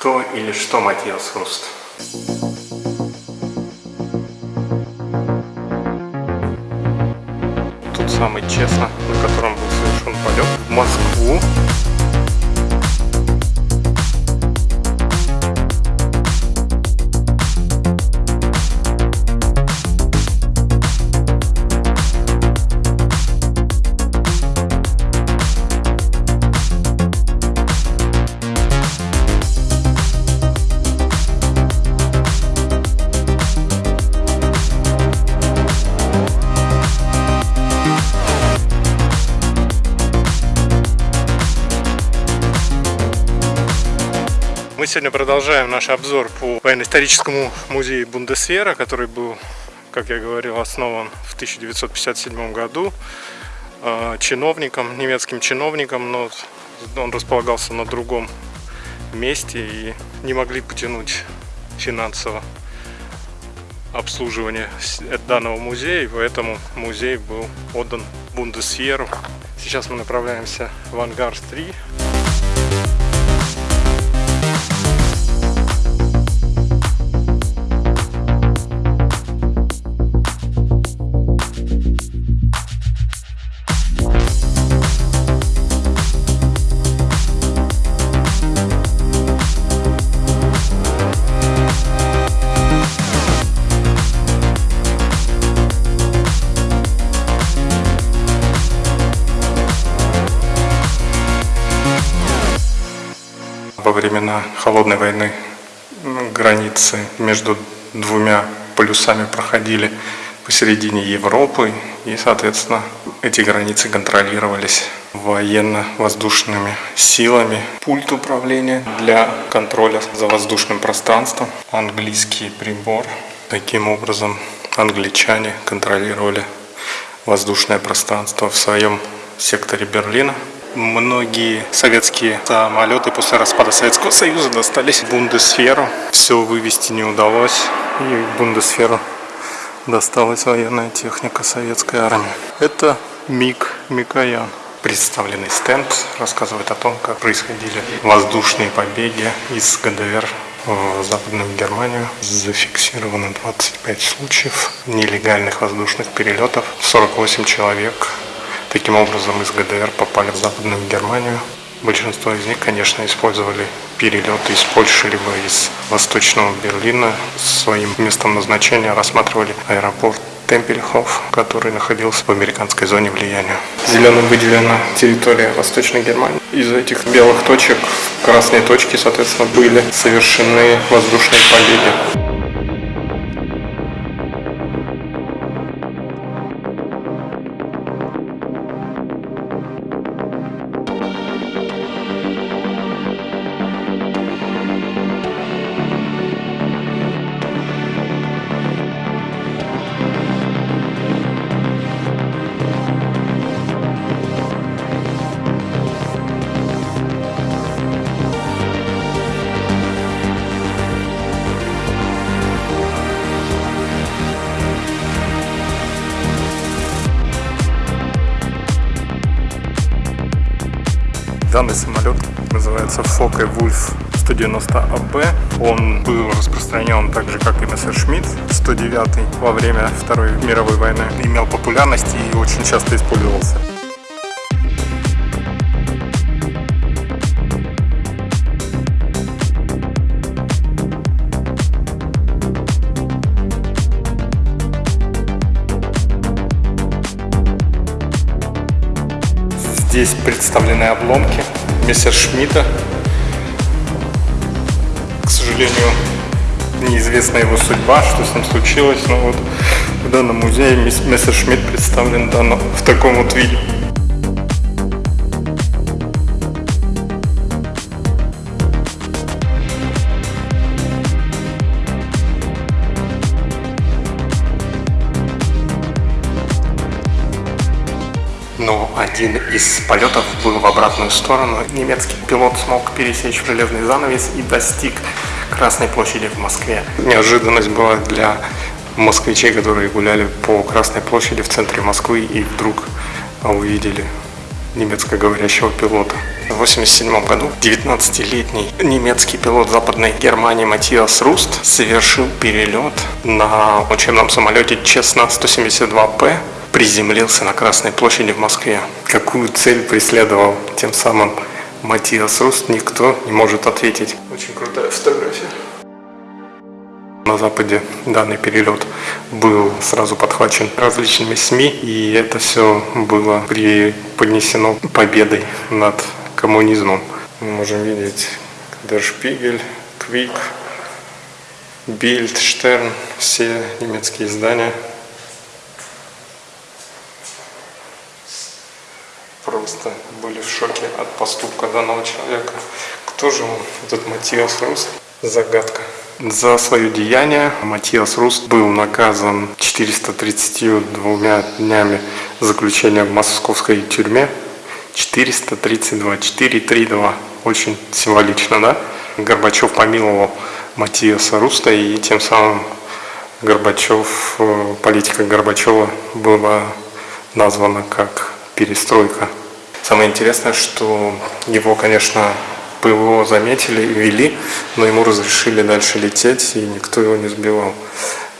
Кто или что Матиас Руст? Тут самый честно, на котором был совершен полет в Москву Мы сегодня продолжаем наш обзор по военно-историческому музею Бундесвера, который был, как я говорил, основан в 1957 году э, чиновником, немецким чиновником, но он располагался на другом месте и не могли потянуть финансово обслуживание э, данного музея, поэтому музей был отдан Бундесверу. Сейчас мы направляемся в Ангар-3. Времена холодной войны границы между двумя полюсами проходили посередине Европы, и, соответственно, эти границы контролировались военно-воздушными силами. Пульт управления для контроля за воздушным пространством, английский прибор. Таким образом, англичане контролировали воздушное пространство в своем секторе Берлина. Многие советские самолеты после распада Советского Союза достались Бундесферу. Все вывести не удалось, и Бундесферу досталась военная техника советской армии. Это МиГ Микоян. Представленный стенд рассказывает о том, как происходили воздушные побеги из ГДР в Западную Германию. Зафиксировано 25 случаев нелегальных воздушных перелетов. 48 человек Таким образом, из ГДР попали в Западную Германию. Большинство из них, конечно, использовали перелеты из Польши либо из Восточного Берлина. Своим местом назначения рассматривали аэропорт Темпельхоф, который находился в американской зоне влияния. Зеленым выделена территория Восточной Германии. Из этих белых точек красные точки, соответственно, были совершены воздушные побеги. Данный самолет называется Фокке Вульф 190 АБ. Он был распространен так же, как и Мессершмитт 109 во время Второй мировой войны. Имел популярность и очень часто использовался. Здесь представлены обломки Мессершмитта. К сожалению, неизвестна его судьба, что с ним случилось, но вот в данном музее Мессершмитт представлен в таком вот виде. Один из полетов был в обратную сторону. Немецкий пилот смог пересечь железный занавес и достиг Красной площади в Москве. Неожиданность была для москвичей, которые гуляли по Красной площади в центре Москвы и вдруг увидели немецкоговорящего пилота. В 1987 году 19-летний немецкий пилот Западной Германии Матиас Руст совершил перелет на учебном самолете Честно 172П приземлился на Красной площади в Москве. Какую цель преследовал тем самым Матиас Руст, никто не может ответить. Очень крутая фотография. На Западе данный перелет был сразу подхвачен различными СМИ, и это все было преподнесено победой над коммунизмом. Мы можем видеть Spiegel, Quick, Bild, Stern, все немецкие издания. Просто были в шоке от поступка данного человека. Кто же он, этот Матиас Руст? Загадка. За свое деяние Матиас Руст был наказан 432 днями заключения в московской тюрьме 432, 432. Очень символично, да? Горбачев помиловал Матиаса Руста, и тем самым Горбачев, э, политика Горбачева была названа как перестройка. Самое интересное, что его, конечно, ПВО заметили и вели, но ему разрешили дальше лететь, и никто его не сбивал.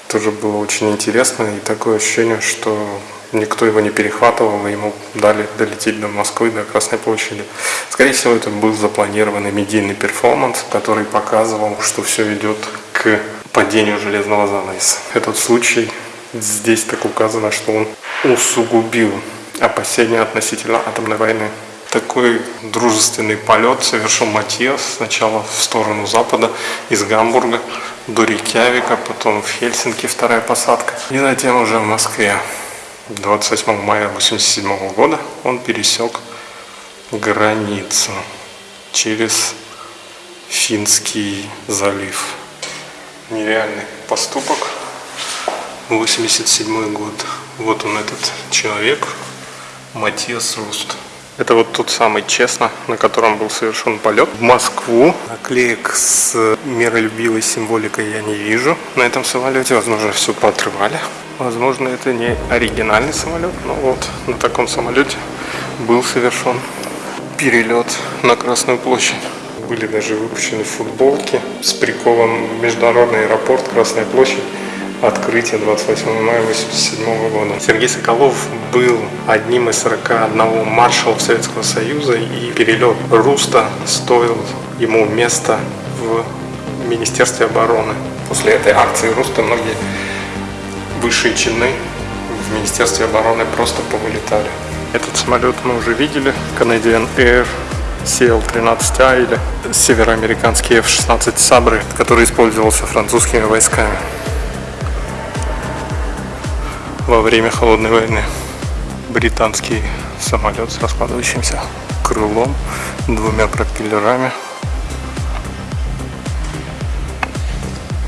Тоже было очень интересно, и такое ощущение, что никто его не перехватывал, и ему дали долететь до Москвы, до Красной площади. Скорее всего, это был запланированный медийный перформанс, который показывал, что все идет к падению железного занавеса. Этот случай здесь так указано, что он усугубил опасения относительно атомной войны. Такой дружественный полет совершил Матиас сначала в сторону запада из Гамбурга до Рейкьявика, потом в Хельсинки вторая посадка и затем уже в Москве. 28 мая 1987 года он пересек границу через Финский залив. Нереальный поступок. 87 год. Вот он этот человек, Матиас Руст. Это вот тот самый Честно, на котором был совершен полет в Москву. Наклеек с миролюбивой символикой я не вижу на этом самолете. Возможно, все поотрывали. Возможно, это не оригинальный самолет, но вот на таком самолете был совершен перелет на Красную площадь. Были даже выпущены футболки с приколом «Международный аэропорт, Красная площадь» открытие 28 мая 1987 года. Сергей Соколов был одним из 41 маршалов Советского Союза, и перелет Руста стоил ему место в Министерстве обороны. После этой акции Руста многие высшие чины в Министерстве обороны просто повылетали. Этот самолет мы уже видели, Canadian Air CL-13A или североамериканский F-16 Sabre, который использовался французскими войсками во время Холодной войны. Британский самолет с раскладывающимся крылом, двумя пропеллерами.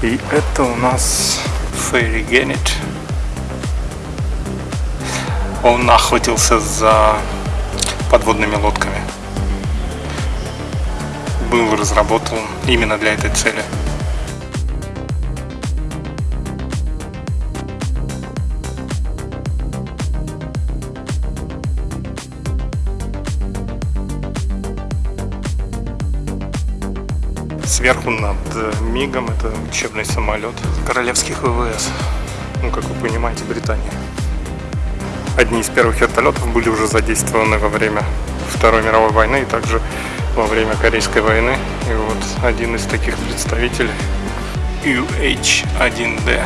И это у нас Фейри Геннет. Он охотился за подводными лодками. Был разработан именно для этой цели. Сверху над Мигом это учебный самолет королевских ВВС. Ну, как вы понимаете, Британия. Одни из первых вертолетов были уже задействованы во время Второй мировой войны и также во время Корейской войны. И вот один из таких представителей UH-1D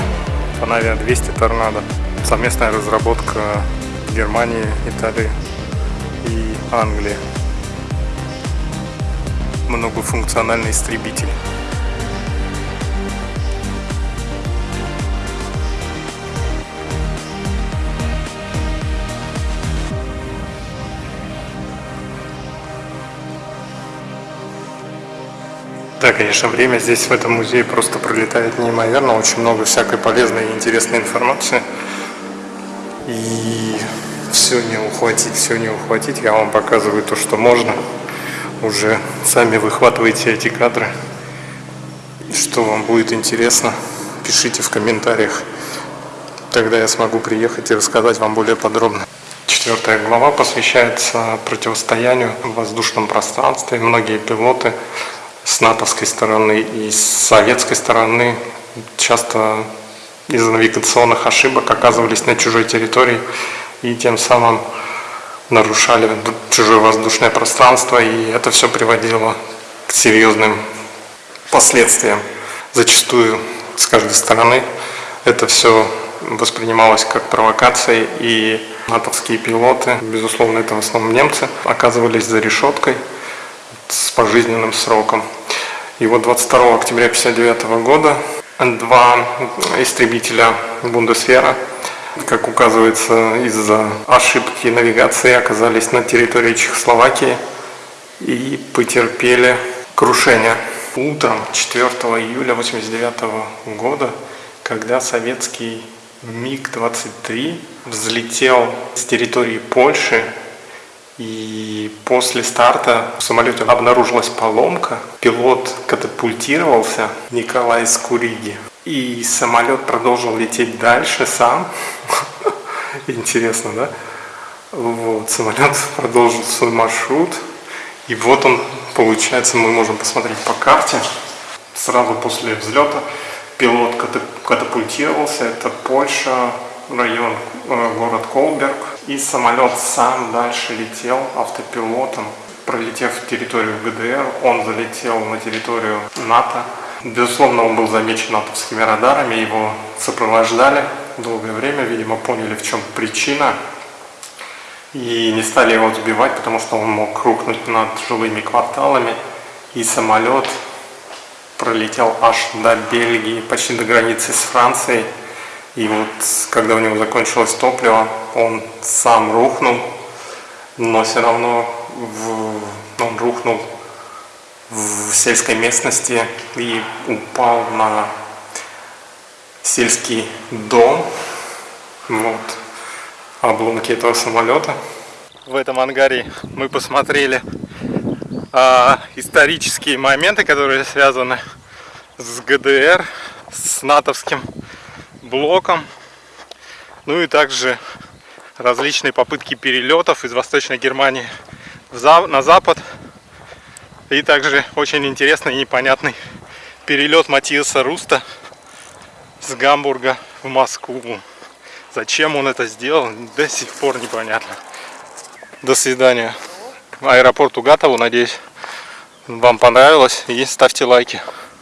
Panavia 200 Торнадо. Совместная разработка Германии, Италии и Англии многофункциональный истребитель. Да, конечно, время здесь в этом музее просто пролетает неимоверно, очень много всякой полезной и интересной информации. И все не ухватить, все не ухватить, я вам показываю то, что можно уже сами выхватываете эти кадры. Что вам будет интересно, пишите в комментариях. Тогда я смогу приехать и рассказать вам более подробно. Четвертая глава посвящается противостоянию в воздушном пространстве. Многие пилоты с натовской стороны и с советской стороны часто из-за навигационных ошибок оказывались на чужой территории и тем самым нарушали чужое воздушное пространство, и это все приводило к серьезным последствиям. Зачастую с каждой стороны это все воспринималось как провокация, и натовские пилоты, безусловно, это в основном немцы, оказывались за решеткой с пожизненным сроком. И вот 22 октября 1959 года два истребителя Бундесвера как указывается, из-за ошибки навигации оказались на территории Чехословакии и потерпели крушение. Утром 4 июля 1989 года, когда советский МиГ-23 взлетел с территории Польши, и после старта в самолете обнаружилась поломка, пилот катапультировался Николай Скуриги. И самолет продолжил лететь дальше сам. Интересно, да? Вот, самолет продолжил свой маршрут. И вот он, получается, мы можем посмотреть по карте. Сразу после взлета пилот катапультировался. Это Польша, район, э, город Колберг. И самолет сам дальше летел автопилотом. Пролетев территорию ГДР, он залетел на территорию НАТО Безусловно, он был замечен натовскими радарами, его сопровождали долгое время, видимо, поняли, в чем причина, и не стали его сбивать, потому что он мог рухнуть над жилыми кварталами, и самолет пролетел аж до Бельгии, почти до границы с Францией, и вот когда у него закончилось топливо, он сам рухнул, но все равно в... он рухнул в сельской местности и упал на сельский дом. Вот. Обломки этого самолета. В этом ангаре мы посмотрели а, исторические моменты, которые связаны с ГДР, с натовским блоком. Ну и также различные попытки перелетов из Восточной Германии на запад и также очень интересный и непонятный перелет Матиаса Руста с Гамбурга в Москву. Зачем он это сделал, до сих пор непонятно. До свидания. Аэропорт Угатову, надеюсь, вам понравилось. И ставьте лайки.